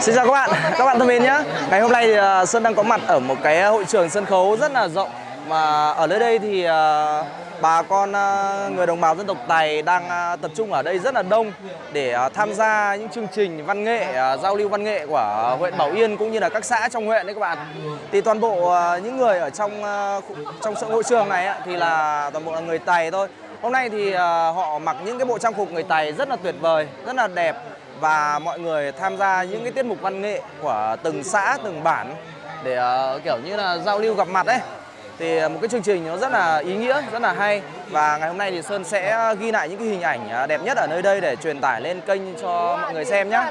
Xin chào các bạn, các bạn thân mến nhé Ngày hôm nay thì à, Sơn đang có mặt ở một cái à, hội trường sân khấu rất là rộng. Mà ở nơi đây thì à, bà con người đồng bào dân tộc Tài đang tập trung ở đây rất là đông Để tham gia những chương trình văn nghệ, giao lưu văn nghệ của huyện Bảo Yên cũng như là các xã trong huyện đấy các bạn. Thì toàn bộ những người ở trong trong sự hội trường này thì là toàn bộ là người Tài thôi. Hôm nay thì họ mặc những cái bộ trang phục người Tài rất là tuyệt vời, rất là đẹp và mọi người tham gia những cái tiết mục văn nghệ của từng xã từng bản để uh, kiểu như là giao lưu gặp mặt ấy. Thì một cái chương trình nó rất là ý nghĩa rất là hay. Và ngày hôm nay thì Sơn sẽ ghi lại những cái hình ảnh ờ, đẹp nhất ở nơi đây để truyền tải lên kênh cho mọi người xem nhé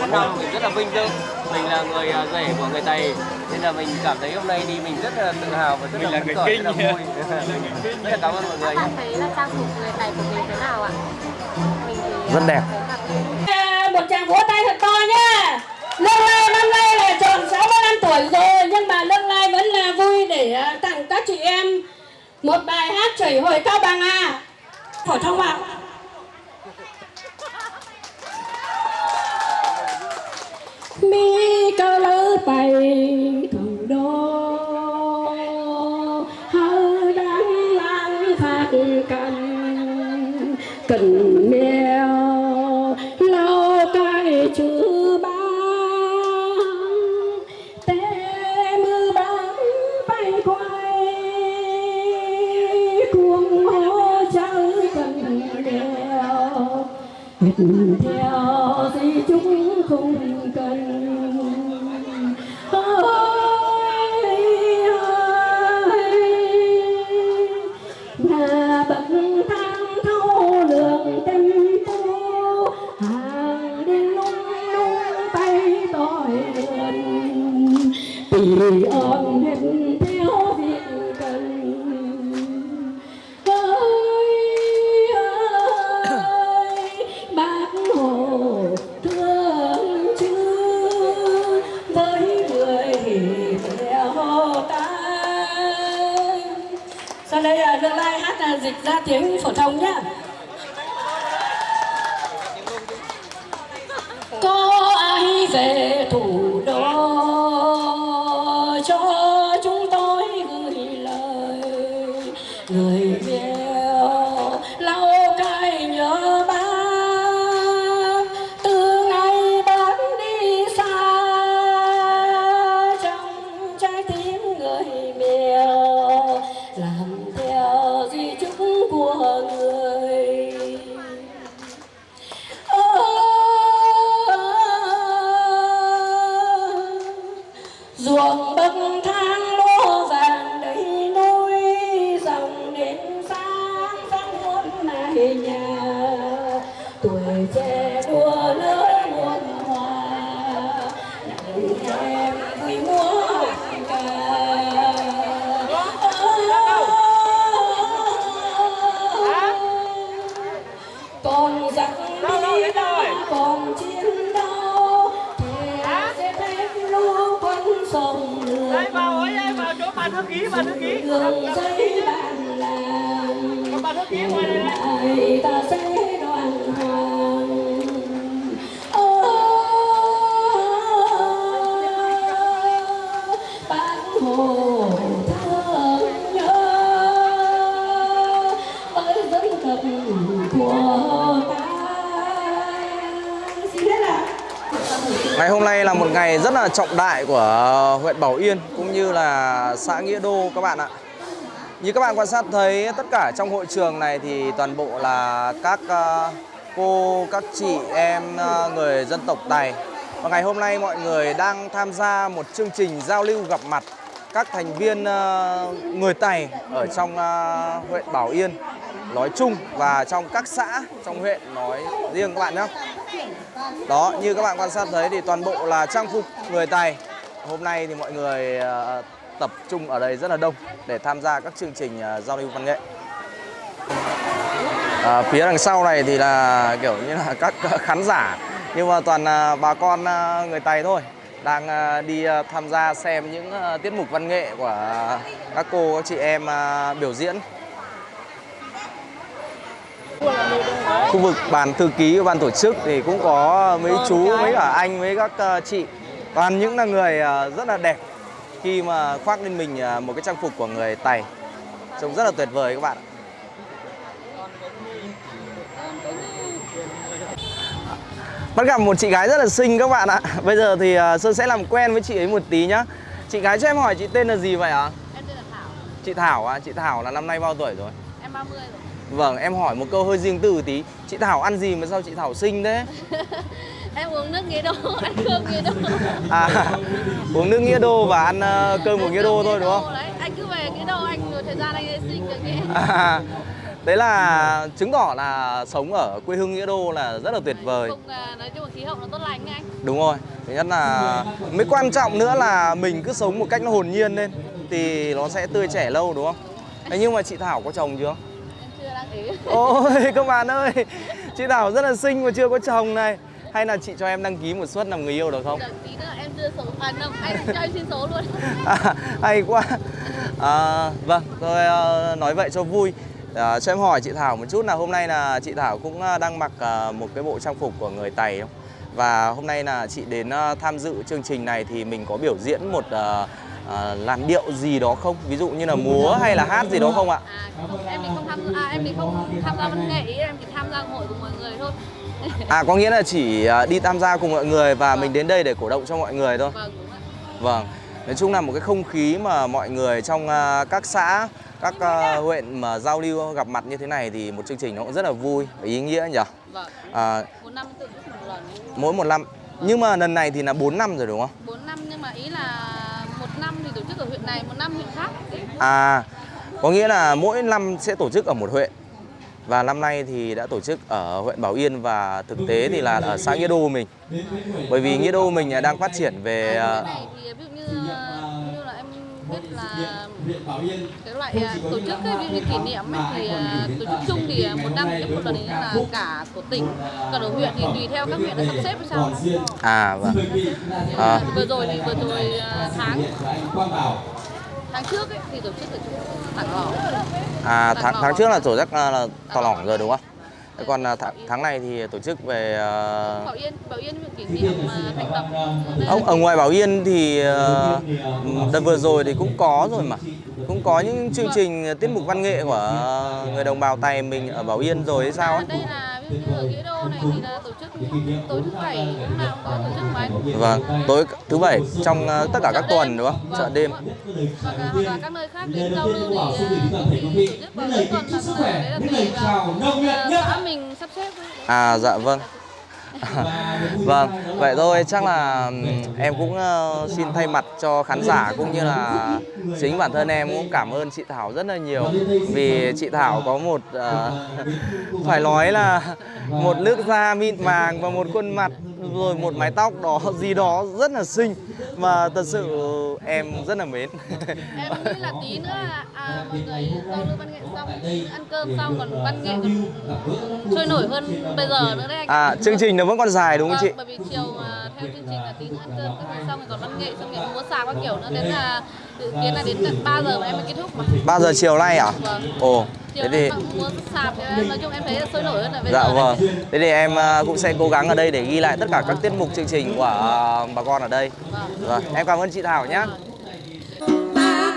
4 năm Mình rất là vinh dự Mình là người à, rể của người Tày Nên là mình cảm thấy hôm nay đi mình rất là tự hào và rất là phấn khởi, rất là vui Rất là cảm ơn mọi người Các bạn thấy là trang phục người Tày của mình thế nào ạ? Mình thì Rất đẹp. một tràng vỗ tay thật to nhá. Lương Lai năm nay là tròn 65 tuổi rồi nhưng mà Lương Lai vẫn là vui để à, tặng các chị em một bài hát chảy hồi cao bằng à. Phổ thông ạ. mi cơ lỡ tay thằng đó hơ đắng lang phát cần cần neo lâu cái chữ ba tê mưa bắn bay quay, cuồng hô cháu cần neo. Theo theo, di chúng không cần đường dây bàn làng ta sẽ này rất là trọng đại của huyện Bảo Yên cũng như là xã Nghĩa Đô các bạn ạ. Như các bạn quan sát thấy tất cả trong hội trường này thì toàn bộ là các ờ, cô, các chị em ờ, người dân tộc Tài. Và ngày hôm nay mọi người đang tham gia một chương trình giao lưu gặp mặt các thành viên ờ, người Tài ở trong ờ, huyện Bảo Yên nói chung và trong các xã trong huyện nói riêng các bạn nhé. Đó, như các bạn quan sát thấy thì toàn bộ là trang phục người Tài. Hôm nay thì mọi người ờ, tập trung ở đây rất là đông để tham gia các chương trình giao lưu văn nghệ. À, phía đằng sau này thì là kiểu như là các khán giả nhưng mà toàn bà con người Tài thôi đang ờ, đi ờ, tham gia xem những ờ, tiết mục văn nghệ của các cô các chị em biểu diễn. khu vực bàn thư ký của ban tổ chức thì cũng có mấy chú mấy cả anh mấy các chị toàn những là người rất là đẹp khi mà khoác lên mình một cái trang phục của người Tày trông rất là tuyệt vời các bạn ạ. Bắt gặp một chị gái rất là xinh các bạn ạ Bây giờ thì ờ, Sơn sẽ làm quen với chị ấy một tí nhá Chị gái cho em hỏi chị tên là gì vậy ạ? Em tên là Thảo, Chị Thảo à? Chị Thảo là năm nay bao tuổi rồi? em 30 rồi. Vâng, em hỏi một câu hơi riêng tư tí Chị Thảo ăn gì mà sao chị Thảo xinh thế? em uống nước nghĩa đô, ăn cơm nghĩa đô. À, uống nước nghĩa đô và ăn ờ, cơm của nghĩa đô thôi đúng không? Đấy, anh cứ về nghĩa đô, anh thời gian anh sẽ sinh được nghĩa. À, đấy là chứng tỏ là sống ở quê hương nghĩa đô là rất là tuyệt vời Không, à, nói chung là khí hậu nó tốt lành anh. Đúng rồi, thứ nhất là mới quan trọng nữa là mình cứ sống một cách nó hồn nhiên lên Thì nó sẽ tươi trẻ lâu đúng không? Thế nhưng mà chị Thảo có chồng chưa? Em chưa đăng ký. Ôi các bạn ơi, chị Thảo rất là xinh mà chưa có chồng này Hay là chị cho em đăng ký một suất làm người yêu được không? Tí nữa em đưa số, à không, anh cho em xin số luôn. À, hay quá à, Vâng, tôi ờ, nói vậy cho vui à, Cho em hỏi chị Thảo một chút là hôm nay là chị Thảo cũng ờ, đang mặc ờ, một cái bộ trang phục của người Tày không? Và hôm nay là chị đến tham dự chương trình này thì mình có biểu diễn một ờ, ờ, làn điệu gì đó không? Ví dụ như là múa hay là hát gì đó không ạ? À, em thì không tham à, em thì không tham gia văn nghệ, em chỉ tham gia hội cùng mọi người thôi. À có nghĩa là chỉ đi tham gia cùng mọi người và mình đến đây để cổ động cho mọi người thôi Vâng. Vâng, nói chung là một cái không khí mà mọi người trong các xã, các à, huyện mà giao lưu gặp mặt như thế này thì một chương trình nó cũng rất là vui và ý nghĩa nhỉ. Vâng, À, một năm tự một lần. mỗi một năm. Nhưng mà lần này thì là 4 năm rồi đúng không? 4 năm nhưng mà ý là một năm thì tổ chức ở huyện này, một năm huyện khác. À, có nghĩa là mỗi năm sẽ tổ chức ở một huyện. Và năm nay thì đã tổ chức ở huyện Bảo Yên và thực tế thì là ở xã Nghĩa Đô mình. Bởi vì Nghĩa Đô mình đang phát triển về À, này thì ví dụ như ờ, thích là cái loại à, tổ chức cái dụ kỷ niệm ấy, thì à, tổ chức chung thì một năm chức một lần là cả của tỉnh còn ở huyện thì tùy theo các huyện đã sắp xếp sao À vâng. À, vừa rồi thì vừa rồi à, tháng tháng trước ấy, thì tổ chức tổ chức tặng lỏ à tháng, tháng trước là tổ chức à, là tỏ lỏng rồi đúng không? Còn à, tháng, này thì tổ chức về à, Bảo Yên Bảo Yên kỷ niệm à, thành lập đây ông ở ngoài Bảo Yên thì ờ, đợt vừa rồi thì cũng có rồi mà cũng có những chương trình tiết mục văn nghệ của người đồng bào Tày mình ở Bảo Yên rồi hay sao ấy. đây là bánh Vâng, tối thứ bảy trong ờ, tất cả các tuần đúng không? Chợ đêm. hoặc là các nơi khác đến giao lưu thì à, thì tổ chức bảo Yên còn là đấy là tùy vào xã mình sắp xếp. À dạ vâng. vâng, vậy thôi chắc là em cũng ờ, xin thay mặt cho khán giả cũng như là chính bản thân em cũng cảm ơn chị Thảo rất là nhiều. Vì chị Thảo có một uh, phải nói là một nước da mịn màng và một khuôn mặt rồi một mái tóc đó gì đó rất là xinh và thật sự em rất là mến. em nghĩ là tí nữa là à, mọi người giao lưu văn nghệ xong ăn cơm xong còn văn nghệ còn sôi nổi hơn bây giờ nữa đấy anh À chương trình nó vẫn còn dài đúng không chị? Vâng, bởi vì chiều à, theo chương trình là tí nữa ăn cơm các thứ xong rồi còn văn nghệ xong rồi múa xà các kiểu nữa đến là dự kiến là đến tận 3 giờ mà em mới kết thúc mà 3 giờ chiều nay à? Vâng. Ồ, thế thì sạp nói chung em thấy sôi nổi hơn là bây Dạ giờ vâng. Thế thì em à, cũng sẽ cố gắng ở đây để ghi lại tất cả các tiết mục chương trình của à, bà con ở đây. Vâng, em cảm ơn chị Thảo nhé. bác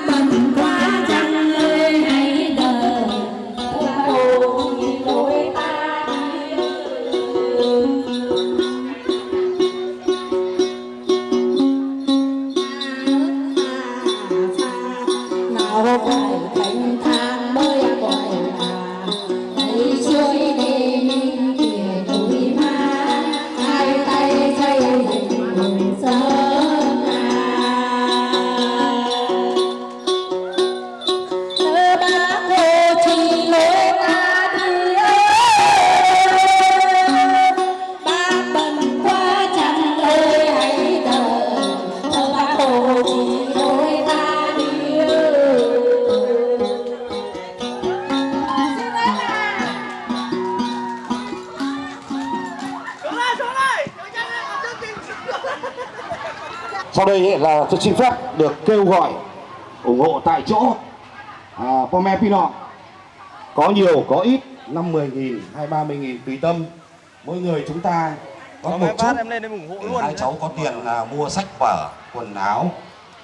Sau đây là tôi xin phép được kêu gọi ủng hộ tại chỗ. À, Pome Pino có nhiều có ít 50 nghìn hay 30 nghìn tùy tâm. Mỗi người chúng ta có Có một chút. em lên em ủng hộ luôn. hai cháu có tiền là mua sách vở quần áo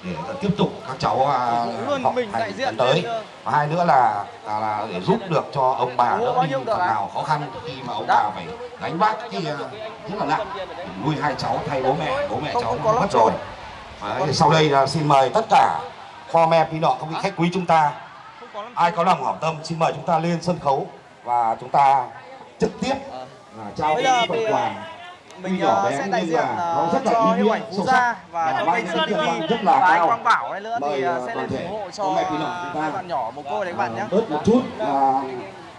để tiếp tục các cháu à, học mình hành lần tới. và hai nữa là là, là để giúp được cho ông bà đỡ đi phần nào khó khăn khi mà ông bà phải gánh vác cái à, rất là nặng. Nuôi hai cháu thay bố mẹ bố mẹ cháu mất rồi. Đấy, sau đây là xin mời tất cả kho me phi nọ các vị khách quý chúng ta ai có lòng hảo tâm xin mời chúng ta lên sân khấu và chúng ta trực tiếp là trao những phần quà Mình nhỏ ờ, bé sẽ đại diện ờ, nó rất là cho nghĩa ảnh Phú Gia và và trong kênh Sơn TV rất là và anh. Quang Bảo này nữa thì ờ, sẽ lên thể ủng hộ cho mẹ quý nhỏ chúng ta. hai bạn nhỏ một cô đấy bạn nhé. bớt một chút là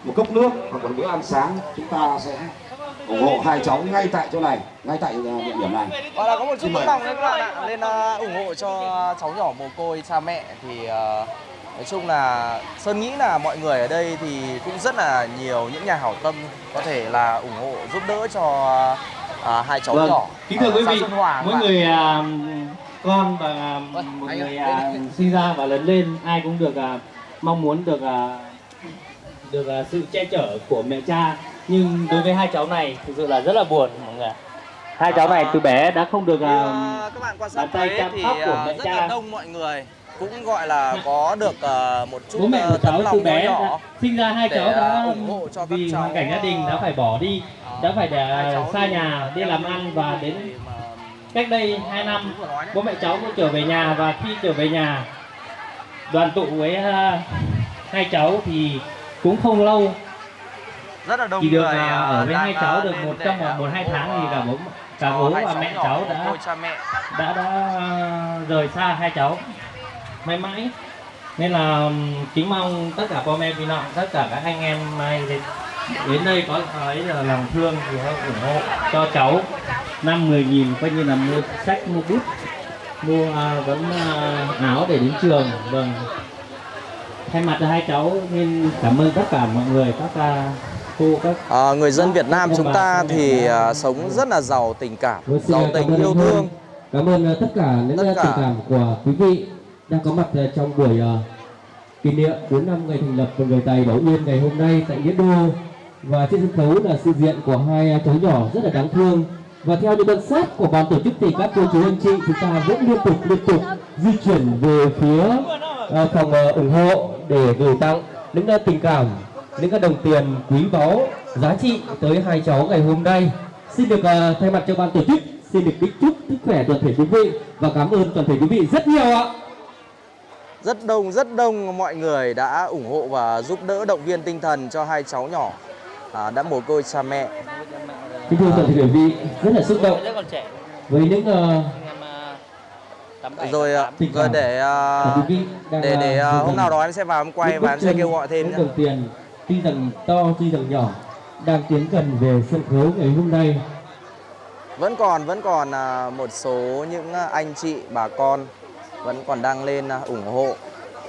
một cốc nước hoặc một bữa ăn sáng chúng ta sẽ ủng hộ hai cháu ngay tại chỗ này ngay tại ờ, địa điểm này Và là có một chút tấm lòng đấy các bạn ạ. Lên ờ, ủng hộ cho cháu nhỏ mồ côi cha mẹ thì ờ, nói chung là Sơn nghĩ là mọi người ở đây thì cũng rất là nhiều những nhà hảo tâm có thể là ủng hộ giúp đỡ cho ờ, hai cháu Vâng, nhỏ. kính thưa quý vị, mỗi người à, con và Vâng, một người đây. sinh ra và lớn lên ai cũng được à, mong muốn được à, được à, sự che chở của mẹ cha nhưng đối với hai cháu này thực sự là rất là buồn mọi người hai cháu này từ bé đã không được à, ờ, các bạn quan sát bàn tay thấy thì của mẹ rất cha. là đông mọi người cũng gọi là có được ờ, một chút bố mẹ của cháu từ bé nhỏ. đã, sinh ra hai cháu đã à, ủng hộ cho vì hoàn cảnh gia đình đã phải bỏ đi đã phải để xa nhà đi làm ăn và đến mà cách đây 2 năm bố mẹ cháu cũng trở về nhà và khi trở về nhà đoàn tụ với à, hai cháu thì cũng không lâu rất là đông chỉ được người à, ở với hai cháu được một trong một, hai tháng thì cả bố cả bố và mẹ cháu đã đã đã rời xa hai cháu. Mãi mãi. Nên là kính mong tất cả con em bị nạn tất cả các anh em mai đến đây có ấy là lòng thương thì hãy ủng hộ cho cháu. Năm mười nghìn coi như là mua sách mua bút mua uh, vẫn uh, áo để đến trường. Vâng. Thay mặt cho hai cháu nên cảm ơn tất cả mọi người các uh, À, người dân Việt Nam chúng ta thì à, sống rất là giàu tình cảm, giàu tình yêu thương. Cảm ơn uh, tất cả những Tất uh, cả. tình cảm của quý vị đang có mặt uh, trong buổi uh, kỷ niệm 4 năm ngày thành lập của người Tài Bảo Yên ngày hôm nay tại Nghĩa Đô. Và trên sân khấu là sự diện của hai cháu nhỏ rất là đáng thương. Và theo những quan sát của ban tổ chức thì các cô chú anh chị chúng ta vẫn liên tục liên tục di chuyển về phía uh, phòng uh, ủng hộ để gửi tặng những tình cảm, những cái đồng tiền quý báu giá trị tới hai cháu ngày hôm nay. Xin được uh, thay mặt cho ban tổ chức xin được kính chúc sức khỏe toàn thể quý vị và cảm ơn toàn thể quý vị rất nhiều ạ. Rất đông, rất đông mọi người đã ủng hộ và giúp đỡ động viên tinh thần cho hai cháu nhỏ à, đã mồ côi cha mẹ. Kính thưa toàn thể quý vị, rất là xúc động với những uh, Rồi rồi để để để uh, hôm nào đó em sẽ vào em quay và em sẽ kêu gọi thêm những nhé. Tuy rằng to tuy rằng nhỏ đang tiến gần về sân khấu ngày hôm nay Vẫn còn vẫn còn à, một số những à, anh chị bà con vẫn còn đang lên à, ủng hộ.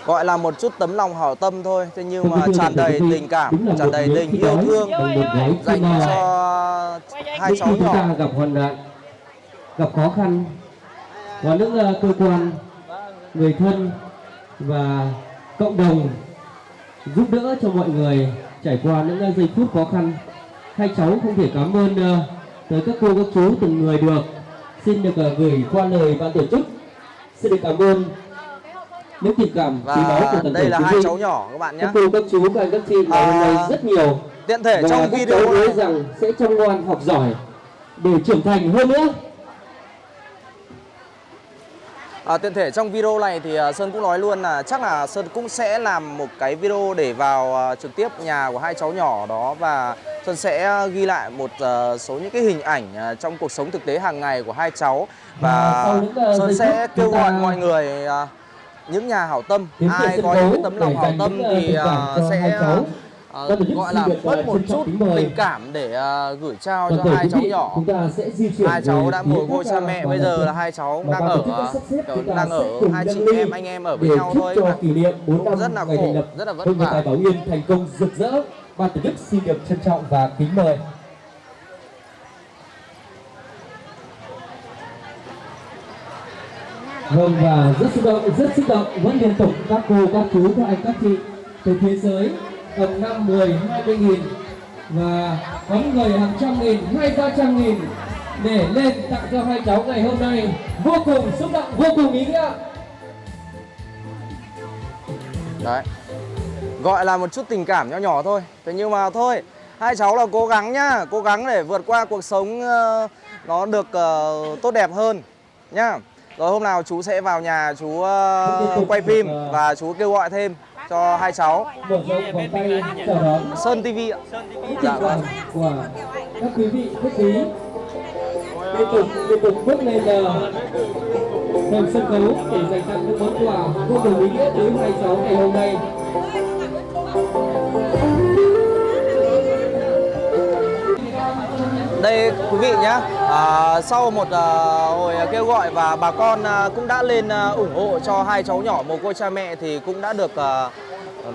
Gọi là một chút tấm lòng hảo tâm thôi, thế nhưng mà tràn đầy tình cảm, tràn đầy tình yêu thương dành cho hai cháu khi chúng nhỏ. ta gặp hoạn nạn gặp khó khăn và những cơ quan người thân và cộng đồng giúp đỡ cho mọi người trải qua những uh, giây phút khó khăn. Hai cháu không thể cảm ơn uh, tới các cô các chú từng người được. Xin được uh, gửi qua lời ban tổ chức. Xin được cảm ơn những tình cảm quý báu của toàn đây là hai cháu nhỏ các bạn nhé. các cô các chú các anh các chị ngày hôm nay À, rất nhiều. Tiện thể và trong các video cháu hứa này, rằng sẽ chăm ngoan học giỏi để trưởng thành hơn nữa à, tiện thể trong video này thì à, Sơn cũng nói luôn là chắc là Sơn cũng sẽ làm một cái video để vào à, trực tiếp nhà của hai cháu nhỏ đó và Sơn sẽ ghi lại một à, số những cái hình ảnh à, trong cuộc sống thực tế hàng ngày của hai cháu. Và à, Sơn sẽ kêu gọi mọi người à, những nhà hảo tâm ai có những tấm lòng hảo tâm à, thì à, sẽ chức gọi là à, bớt một chút tình cảm để à, gửi trao Toàn cho hai cháu nhỏ. hai cháu đã mồ côi cha mẹ bây giờ là hai cháu đang ở đang ở hai chị em anh em ở với nhau thôi cho mà. kỷ niệm 4 năm Rất là khổ, rất là vất vả. Bảo Yên thành công rực rỡ. Ban tổ chức xin được trân trọng và kính mời. Vâng và rất xúc động, rất xúc động vẫn liên tục các cô, các chú, các anh, các chị từ phía dưới tầm 5, 10, 20 nghìn và có người hàng trăm nghìn, hai ba trăm nghìn để lên tặng cho hai cháu ngày hôm nay vô cùng xúc động, vô cùng ý nghĩa. Đấy. Gọi là một chút tình cảm nhỏ nhỏ thôi. Thế nhưng mà thôi, hai cháu là cố gắng nhá, cố gắng để vượt qua cuộc sống ờ, nó được ờ, tốt đẹp hơn nhá. Rồi hôm nào chú sẽ vào nhà chú ờ, quay phim và chú kêu gọi thêm cho hai cháu. Mở rộng vòng tay chào đón Sơn TV ạ. Dạ vâng. cảm của các quý vị khách quý liên tục liên tục bước lên uh, thành sân khấu để dành tặng những món quà vô cùng ý nghĩa tới hai cháu ngày hôm nay. Đây quý vị nhé, à, sau một à, hồi kêu gọi và bà con à, cũng đã lên à, ủng hộ cho hai cháu nhỏ mồ côi cha mẹ thì cũng đã được à,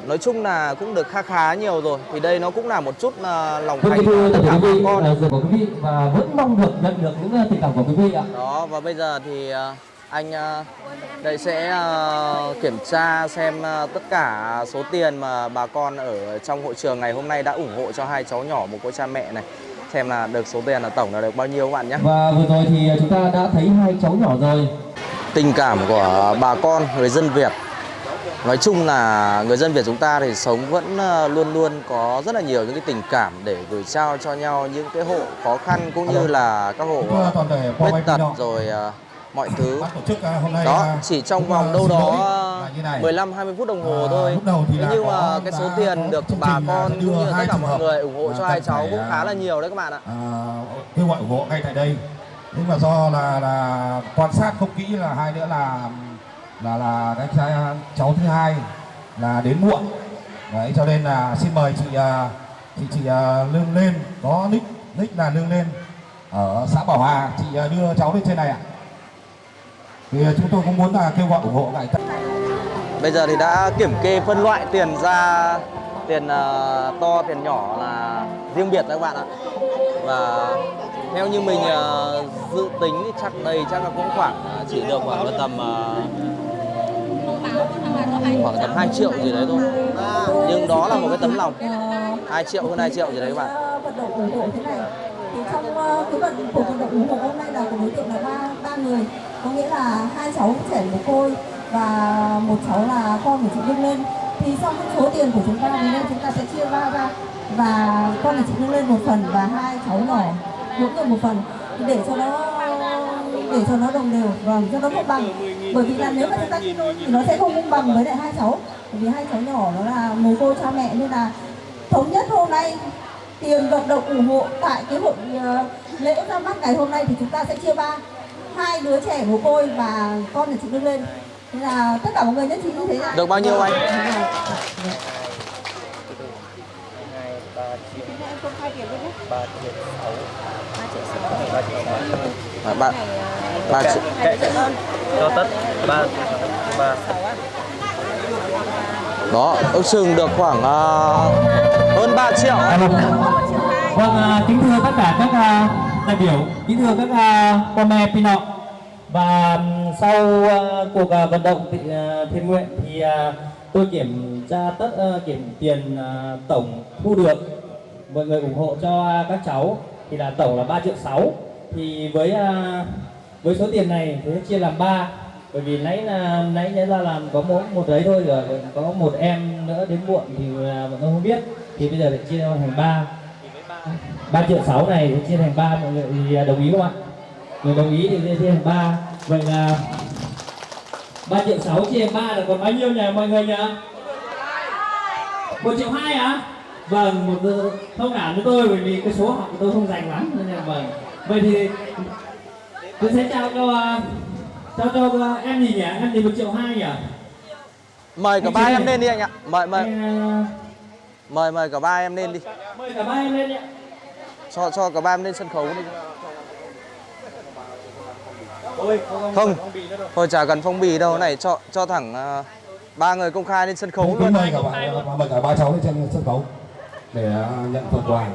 nói chung là cũng được khá khá nhiều rồi. Thì đây nó cũng là một chút à, lòng thành của tất cả bà quý vị, con. giờ của quý vị và vẫn mong được nhận được những uh, tình cảm của quý vị ạ. Đó và bây giờ thì à, anh à, đây sẽ à, kiểm tra xem à, tất cả số tiền mà bà con ở trong hội trường ngày hôm nay đã ủng hộ cho hai cháu nhỏ mồ côi cha mẹ này xem là được số tiền là tổng là được bao nhiêu các bạn nhé. Và vừa rồi thì chúng ta đã thấy hai cháu nhỏ rồi. Tình cảm của bà con người dân Việt Nói chung là người dân Việt chúng ta thì sống vẫn ờ, luôn luôn có rất là nhiều những cái tình cảm để gửi trao cho nhau những cái hộ khó khăn cũng như là các hộ ờ, khuyết tật rồi ờ, mọi thứ. À, đó, à, chỉ trong vòng đâu đó lỗi là như này. 15 20 phút đồng hồ À, thôi. Thế nhưng mà cái số tiền được bà là con đưa cũng như tất hai cả mọi người ủng hộ cho hai cháu cũng à, khá là nhiều đấy các bạn ạ. à, kêu gọi ủng hộ ngay tại đây. Nhưng mà do là là quan sát không kỹ là hai nữa là là là cái cha- cháu thứ hai là đến muộn. Đấy cho nên là xin mời chị à, chị chị à, lương lên. Có nick nick là lương lên. Ở xã Bảo Hà. Chị à, đưa cháu lên trên này ạ thì chúng tôi cũng muốn là kêu gọi ủng hộ lại Bây giờ thì đã kiểm kê phân loại tiền ra tiền ờ, to, tiền nhỏ là riêng biệt các bạn ạ. Và theo như mình ờ, dự tính thì chắc đây chắc là cũng khoảng ờ, chỉ được khoảng là tầm ờ, khoảng tầm 2 triệu gì đấy thôi. Nhưng đó là một cái tấm lòng 2 triệu hơn 2 triệu gì đấy các bạn. vận động ủng hộ thế này thì trong cái vận cuộc vận động ủng hộ hôm nay là của đối tượng là ba ba người có nghĩa là hai cháu trẻ một côi và một cháu là con của chị Nhung lên. Thì trong cái số tiền của chúng ta thì nên chúng ta sẽ chia ba ra. Và con của chị Nhung lên một phần và hai cháu nhỏ, mỗi người một phần. Để cho nó, để cho nó đồng đều và cho nó công bằng. Bởi vì là nếu mà chúng ta chia đôi thì nó sẽ không công bằng với lại hai cháu. Bởi vì hai cháu nhỏ nó là mồ côi cha mẹ, nên là thống nhất hôm nay, tiền vận động ủng hộ tại cái hội ờ, lễ ra mắt ngày hôm nay thì chúng ta sẽ chia ba hai đứa trẻ mồ côi và con của chị đưa lên. Thế là tất cả mọi người nhất trí như thế này Được bao nhiêu anh? À, ba ba triệu. cho tất. Ba ba. Đó ước chừng được khoảng ờ, hơn 3 triệu. Vâng, à, kính thưa tất cả các à, đại biểu, kính thưa các à, con mẹ. Và um, sau uh, cuộc uh, vận động thị, uh, à, thiện nguyện thì uh, tôi kiểm tra tất uh, kiểm tiền uh, tổng thu được mọi người ủng hộ cho uh, các cháu thì là tổng là 3 triệu 6 thì với uh, với số tiền này thì chia làm 3 bởi vì nãy là nãy nhớ ra làm có mỗi một đấy thôi rồi có một em nữa đến muộn thì à, bọn tôi không biết thì bây giờ lại chia thành ba. 3 triệu 6 này chia thành 3 mọi người thì đồng ý không ạ? Người đồng ý thì chia thành 3 Vậy là 3 triệu 6 chia thành 3 là còn bao nhiêu nhỉ mọi người nhỉ? 1 triệu 2 hả? Vâng, một ờ, thông cảm với tôi bởi vì cái số học của tôi không dành lắm nên là vâng. Vậy thì tôi sẽ trao cho ờ, cho cho ờ, em gì nhỉ? Em gì 1 triệu 2 nhỉ? mời cả ba em lên đi anh ạ mời mời mời mời cả ba em lên đi Mời cả ba em lên đi ạ. Cho cho cả ba em lên sân khấu đi. Ôi, không, thôi chả cần phong bì đâu. Này cho cho thẳng ờ, ba người công khai lên sân khấu luôn. mời cả ba mời cả ba cháu lên trên sân khấu. Để à, nhận phần quà.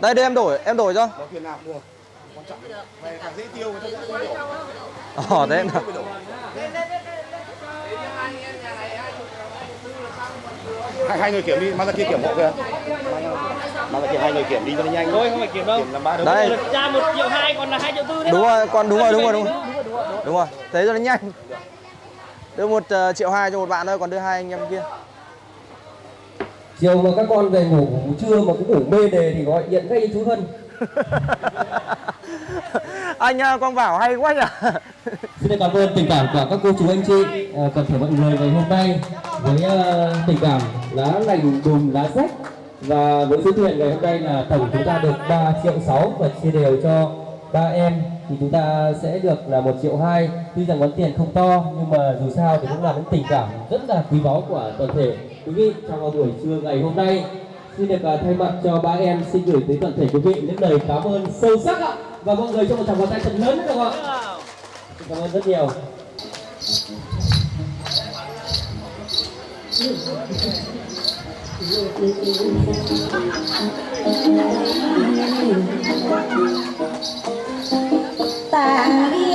Đây đây em đổi em đổi cho. Ờ thế nào hai, hai người kiểm đi. Mang ra kia kiểm hộ kìa ra kia hai người kiểm đi cho nó nhanh. Thôi không phải kiểm đâu. Kiểm làm ba đây cha một triệu hai còn là hai triệu tư đúng rồi con đúng rồi đúng rồi đúng rồi. đúng rồi. Thế cho nó nhanh. Đưa một ờ, triệu hai cho một bạn thôi còn đưa hai anh em kia. Chiều mà các con về ngủ trưa mà cũng ngủ mê đề thì gọi điện ngay chú Hân. Anh ờ, con bảo hay quá nhỉ? Xin cảm ơn tình cảm của các cô chú anh chị à, toàn thể mọi người ngày hôm nay với à, tình cảm lá lành đùm lá rách và với số tiền ngày hôm nay là tổng chúng ta được 3 triệu 6 và chia đều cho ba em, thì chúng ta sẽ được là một triệu hai. Tuy rằng món tiền không to, nhưng mà dù sao thì cũng là những tình cảm rất là quý báu của toàn thể. Quý vị, trong buổi trưa ngày hôm nay, xin được à, thay mặt cho ba em, xin gửi tới toàn thể quý vị những lời cảm ơn sâu sắc ạ. Và mọi người cho một tràng pháo tay thật lớn được không ạ? Xin cảm ơn rất nhiều. Thank you. Tari